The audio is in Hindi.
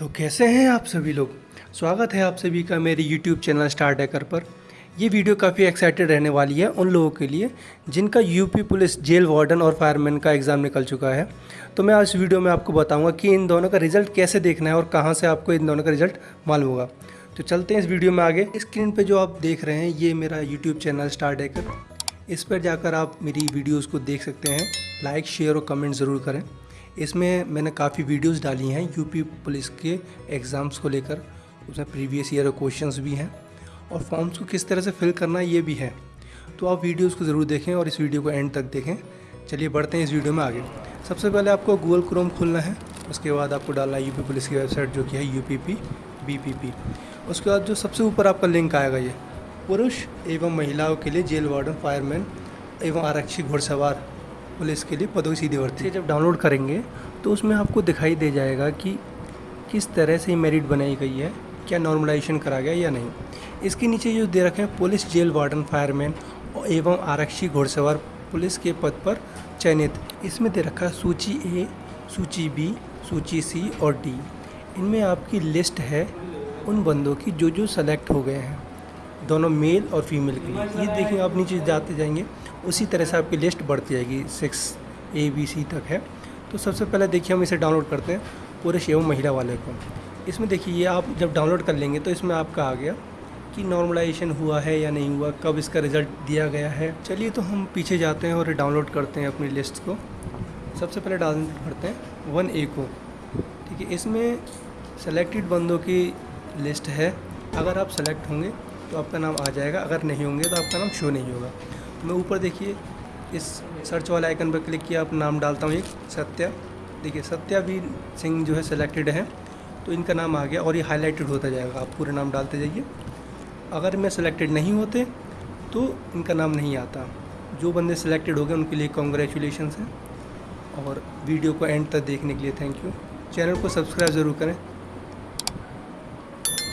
तो कैसे हैं आप सभी लोग? स्वागत है आप सभी का मेरे YouTube चैनल स्टार डेकर पर। ये वीडियो काफ़ी एक्साइटेड रहने वाली है उन लोगों के लिए जिनका यूपी पुलिस, जेल वार्डन और फायरमैन का एग्ज़ाम निकल चुका है। तो मैं आज वीडियो में आपको बताऊँगा कि इन दोनों का रिज़ल्ट कैसे देखना है और कहाँ से आपको इन दोनों का रिज़ल्ट मालूम होगा। तो चलते हैं इस वीडियो में आगे। स्क्रीन पर जो आप देख रहे हैं, ये मेरा यूट्यूब चैनल स्टार डेकर इस पर जाकर आप मेरी वीडियोज़ को देख सकते हैं। लाइक शेयर और कमेंट ज़रूर करें। इसमें मैंने काफ़ी वीडियोस डाली हैं यूपी पुलिस के एग्ज़ाम्स को लेकर। उसमें प्रीवियस ईयर क्वेश्चंस भी हैं। और फॉर्म्स को किस तरह से फिल करना ये भी है। तो आप वीडियोस को ज़रूर देखें और इस वीडियो को एंड तक देखें। चलिए बढ़ते हैं इस वीडियो में आगे। सबसे पहले आपको गूगल क्रोम खोलना है। उसके बाद आपको डालना है यूपी पुलिस की वेबसाइट जो कि है U P P B P P उसके बाद जो सबसे ऊपर आपका लिंक आएगा ये, पुरुष एवं महिलाओं के लिए जेल वार्डन फायरमैन एवं आरक्षी घुड़सवार। पुलिस के लिए पदों की सीधी भर्ती जब डाउनलोड करेंगे तो उसमें आपको दिखाई दे जाएगा कि किस तरह से मेरिट बनाई गई है क्या नॉर्मलाइजेशन करा गया या नहीं। इसके नीचे जो दे रखे हैं पुलिस जेल वार्डन फायरमैन एवं आरक्षी घोड़सवार पुलिस के पद पर चयनित। इसमें दे रखा है सूची ए सूची बी सूची सी और डी इनमें आपकी लिस्ट है उन बंदों की जो जो सेलेक्ट हो गए हैं। दोनों मेल और फीमेल के लिए। ये देखिए, आप नीचे जाते जाएँगे, उसी तरह से आपकी लिस्ट बढ़ती जाएगी सिक्स ए बी सी तक है। तो सबसे पहले देखिए, हम इसे डाउनलोड करते हैं पुरुष एवं महिला वाले को। इसमें देखिए, ये आप जब डाउनलोड कर लेंगे तो इसमें आपका आ गया कि नॉर्मलाइजेशन हुआ है या नहीं हुआ, कब इसका रिज़ल्ट दिया गया है। चलिए तो हम पीछे जाते हैं और डाउनलोड करते हैं अपनी लिस्ट को। सबसे पहले डाउनलोड करते हैं वन ए को। ठीक है, इसमें सेलेक्टेड बंदों की लिस्ट है। अगर आप सेलेक्ट होंगे तो आपका नाम आ जाएगा। अगर नहीं होंगे तो आपका नाम शो नहीं होगा। तो मैं ऊपर देखिए, इस सर्च वाले आइकन पर क्लिक किया आप नाम डालता हूँ एक, सत्या। देखिए सत्या भी सिंह जो है सिलेक्टेड है तो इनका नाम आ गया और ये हाईलाइटेड होता जाएगा। आप पूरे नाम डालते जाइए। अगर मैं सिलेक्टेड नहीं होते तो इनका नाम नहीं आता। जो बंदे सिलेक्टेड हो गए, उनके लिए कॉन्ग्रेचुलेशन हैं। और वीडियो को एंड तक देखने के लिए थैंक यू चैनल को सब्सक्राइब ज़रूर करें।